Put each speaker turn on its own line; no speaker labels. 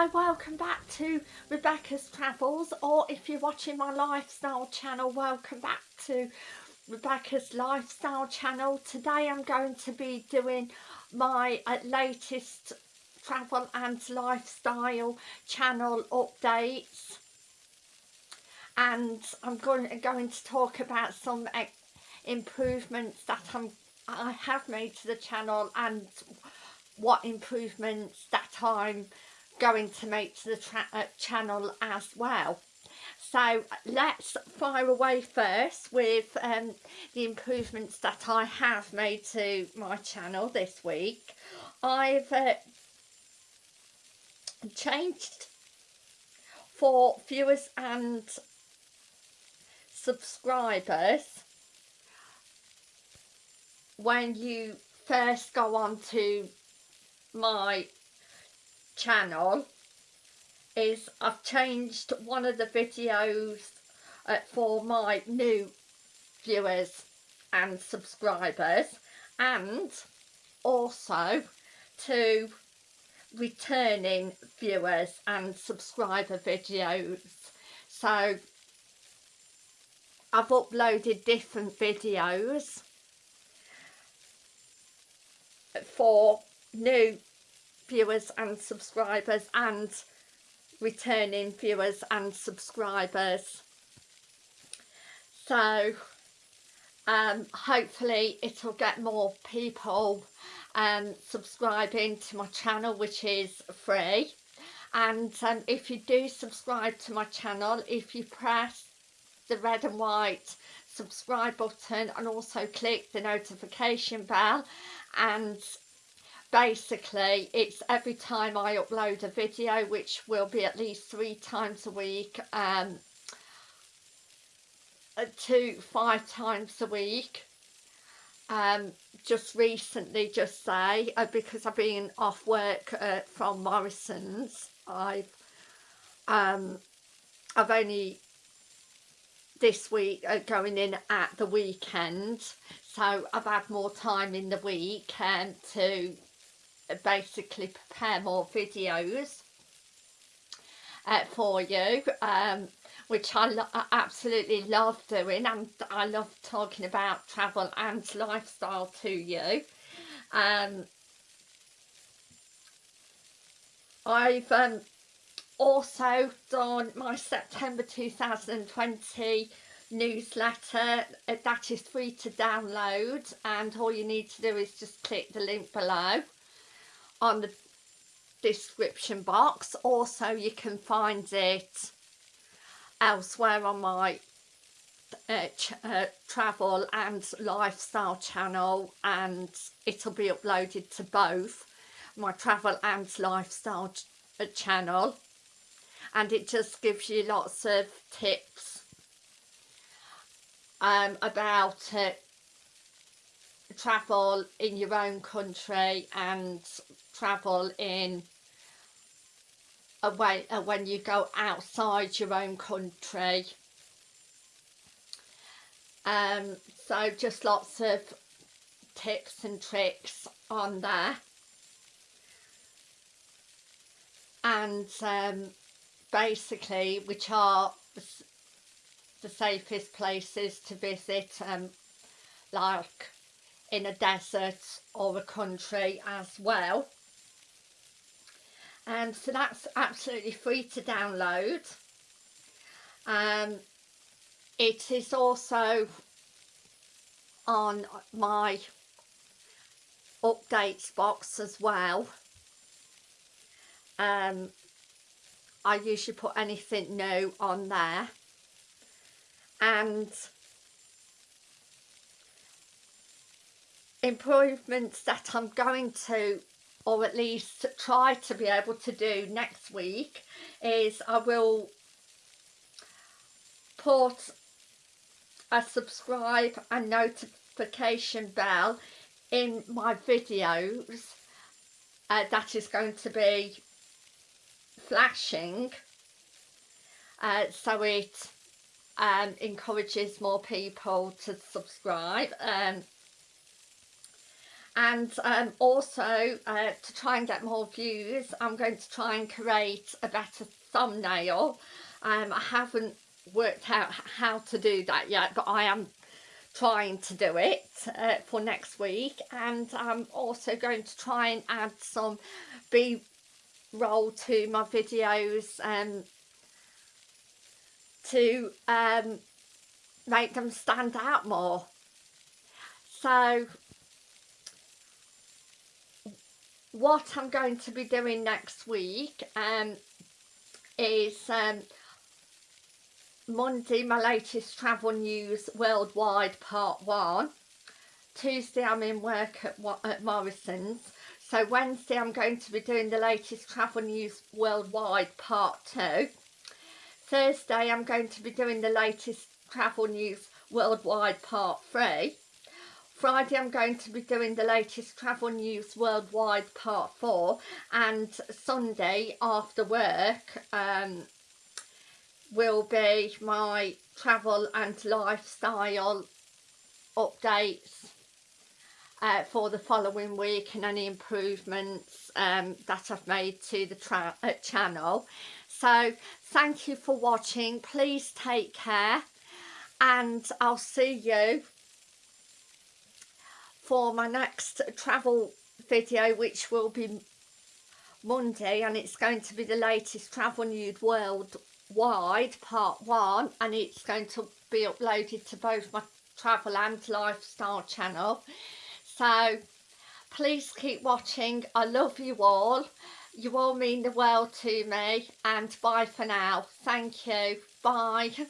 Hi, welcome back to Rebecca's Travels or if you're watching my lifestyle channel, welcome back to Rebecca's Lifestyle channel. Today I'm going to be doing my uh, latest travel and lifestyle channel updates and I'm going, going to talk about some uh, improvements that I'm, I have made to the channel and what improvements that I'm going to make to the uh, channel as well. So let's fire away first with um, the improvements that I have made to my channel this week. I've uh, changed for viewers and subscribers when you first go on to my channel is I've changed one of the videos uh, for my new viewers and subscribers and also to returning viewers and subscriber videos. So I've uploaded different videos for new viewers and subscribers and returning viewers and subscribers. So um, hopefully it'll get more people um, subscribing to my channel which is free. And um, if you do subscribe to my channel if you press the red and white subscribe button and also click the notification bell and basically it's every time I upload a video which will be at least three times a week um, uh, to five times a week um, just recently just say uh, because I've been off work uh, from Morrison's. I've um, I've only this week uh, going in at the weekend. So I've had more time in the week um, to basically prepare more videos uh, for you um, which I, I, absolutely love doing. And I love talking about travel and lifestyle to you. Um, I've um, also done my September 2020 newsletter. That is free to download and all you need to do is just click the link below on the description box. Also you can find it elsewhere on my uh, uh, travel and lifestyle channel and it'll be uploaded to both my travel and lifestyle ch uh, channel. And it just gives you lots of tips um, about uh, travel in your own country and travel in away uh, when you go outside your own country. Um, so just lots of tips and tricks on there. And um, basically which are the safest places to visit um, like in a desert or a country as well and so that's absolutely free to download. Um, it is also on my updates box as well. Um, I usually put anything new on there. And improvements that I'm going to or at least try to be able to do next week is I will put a subscribe and notification bell in my videos uh, that is going to be flashing uh, so it um, encourages more people to subscribe um, and um, also uh, to try and get more views I'm going to try and create a better thumbnail. Um, I haven't worked out how to do that yet but I am trying to do it uh, for next week. And I'm also going to try and add some b-roll to my videos um, to um, make them stand out more. So what I'm going to be doing next week um, is um, Monday my latest travel news worldwide part one. Tuesday I'm in work at, at Morrison's. So Wednesday I'm going to be doing the latest travel news worldwide part two. Thursday I'm going to be doing the latest travel news worldwide part three Friday I'm going to be doing the latest travel news worldwide part 4 and Sunday after work um, will be my travel and lifestyle updates uh, for the following week and any improvements um, that I've made to the uh, channel. So thank you for watching. Please take care and I'll see you for my next travel video which will be Monday and it's going to be the latest travel news worldwide part one and it's going to be uploaded to both my travel and lifestyle channel. So please keep watching. I love you all. You all mean the world to me and bye for now. Thank you. Bye